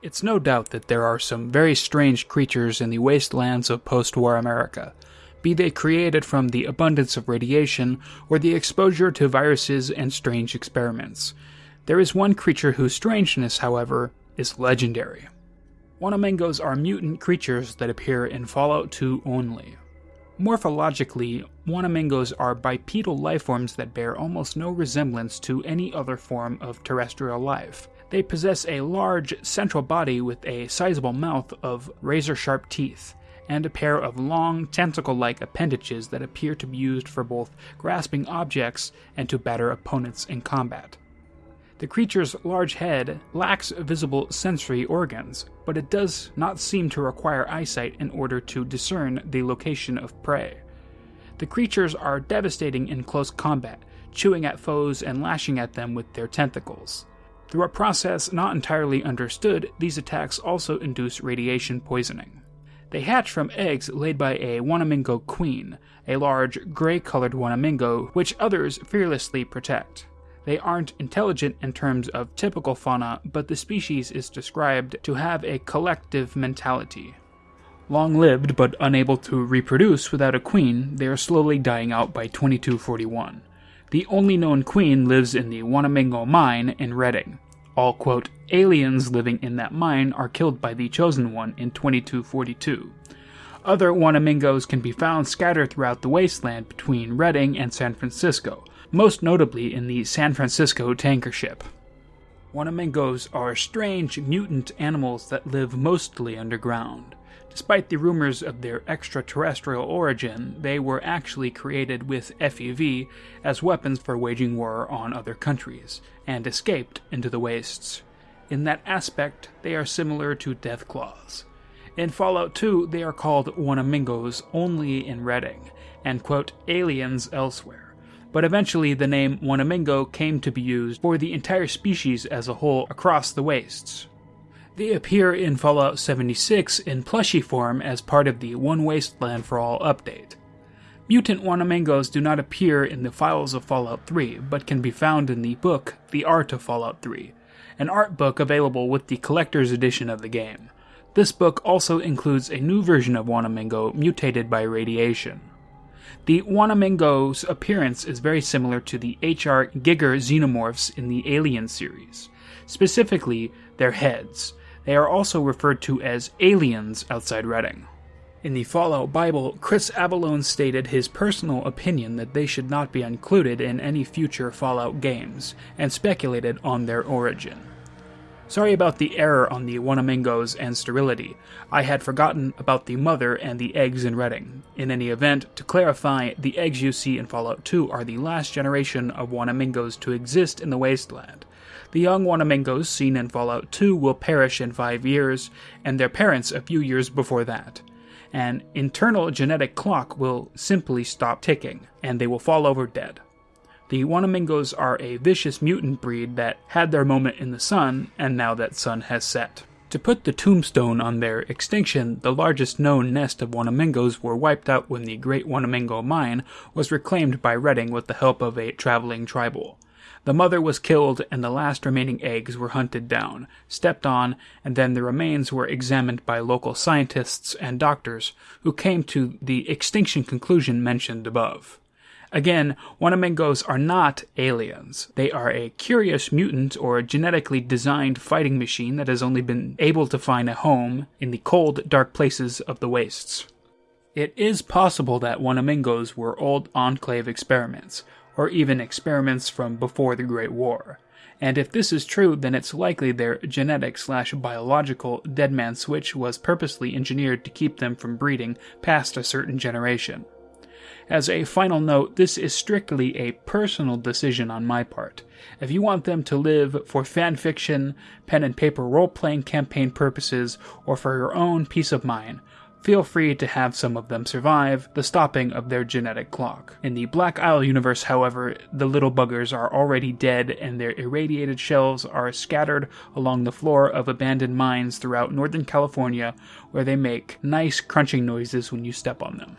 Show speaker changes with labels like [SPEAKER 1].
[SPEAKER 1] It's no doubt that there are some very strange creatures in the wastelands of post war America, be they created from the abundance of radiation or the exposure to viruses and strange experiments. There is one creature whose strangeness, however, is legendary. Wanamingos are mutant creatures that appear in Fallout 2 only. Morphologically, Wanamingos are bipedal lifeforms that bear almost no resemblance to any other form of terrestrial life. They possess a large central body with a sizable mouth of razor sharp teeth, and a pair of long, tentacle like appendages that appear to be used for both grasping objects and to batter opponents in combat. The creature's large head lacks visible sensory organs, but it does not seem to require eyesight in order to discern the location of prey. The creatures are devastating in close combat, chewing at foes and lashing at them with their tentacles. Through a process not entirely understood, these attacks also induce radiation poisoning. They hatch from eggs laid by a Wanamingo queen, a large gray colored Wanamingo, which others fearlessly protect. They aren't intelligent in terms of typical fauna, but the species is described to have a collective mentality. Long lived but unable to reproduce without a queen, they are slowly dying out by 2241. The only known queen lives in the Wanamingo mine in Redding. All, quote, aliens living in that mine are killed by the Chosen One in 2242. Other Wanamingos can be found scattered throughout the wasteland between Redding and San Francisco, most notably in the San Francisco tanker ship. Wanamingos are strange mutant animals that live mostly underground. Despite the rumors of their extraterrestrial origin, they were actually created with FEV as weapons for waging war on other countries, and escaped into the wastes. In that aspect, they are similar to Deathclaws. In Fallout 2, they are called Wanamingos only in Redding, and quote, aliens elsewhere but eventually the name Wanamingo came to be used for the entire species as a whole across the wastes. They appear in Fallout 76 in plushy form as part of the One Wasteland for All update. Mutant Wanamingos do not appear in the files of Fallout 3, but can be found in the book The Art of Fallout 3, an art book available with the collector's edition of the game. This book also includes a new version of Wanamingo mutated by radiation. The Wanamingo's appearance is very similar to the HR Giger xenomorphs in the Alien series, specifically their heads. They are also referred to as aliens outside Redding. In the Fallout Bible, Chris Avellone stated his personal opinion that they should not be included in any future Fallout games, and speculated on their origin. Sorry about the error on the Wanamingos and sterility. I had forgotten about the mother and the eggs in Redding. In any event, to clarify, the eggs you see in Fallout 2 are the last generation of Wanamingos to exist in the wasteland. The young Wanamingos seen in Fallout 2 will perish in five years, and their parents a few years before that. An internal genetic clock will simply stop ticking, and they will fall over dead. The Wanamingos are a vicious mutant breed that had their moment in the sun, and now that sun has set. To put the tombstone on their extinction, the largest known nest of Wanamingos were wiped out when the Great Wanamingo Mine was reclaimed by Redding with the help of a traveling tribal. The mother was killed, and the last remaining eggs were hunted down, stepped on, and then the remains were examined by local scientists and doctors, who came to the extinction conclusion mentioned above. Again, Wanamingos are not aliens. They are a curious mutant or a genetically designed fighting machine that has only been able to find a home in the cold, dark places of the wastes. It is possible that Wanamingos were old Enclave experiments, or even experiments from before the Great War. And if this is true, then it's likely their genetic slash biological dead man switch was purposely engineered to keep them from breeding past a certain generation. As a final note, this is strictly a personal decision on my part. If you want them to live for fan fiction, pen and paper role playing campaign purposes, or for your own peace of mind, feel free to have some of them survive the stopping of their genetic clock. In the Black Isle universe, however, the little buggers are already dead and their irradiated shells are scattered along the floor of abandoned mines throughout Northern California where they make nice crunching noises when you step on them.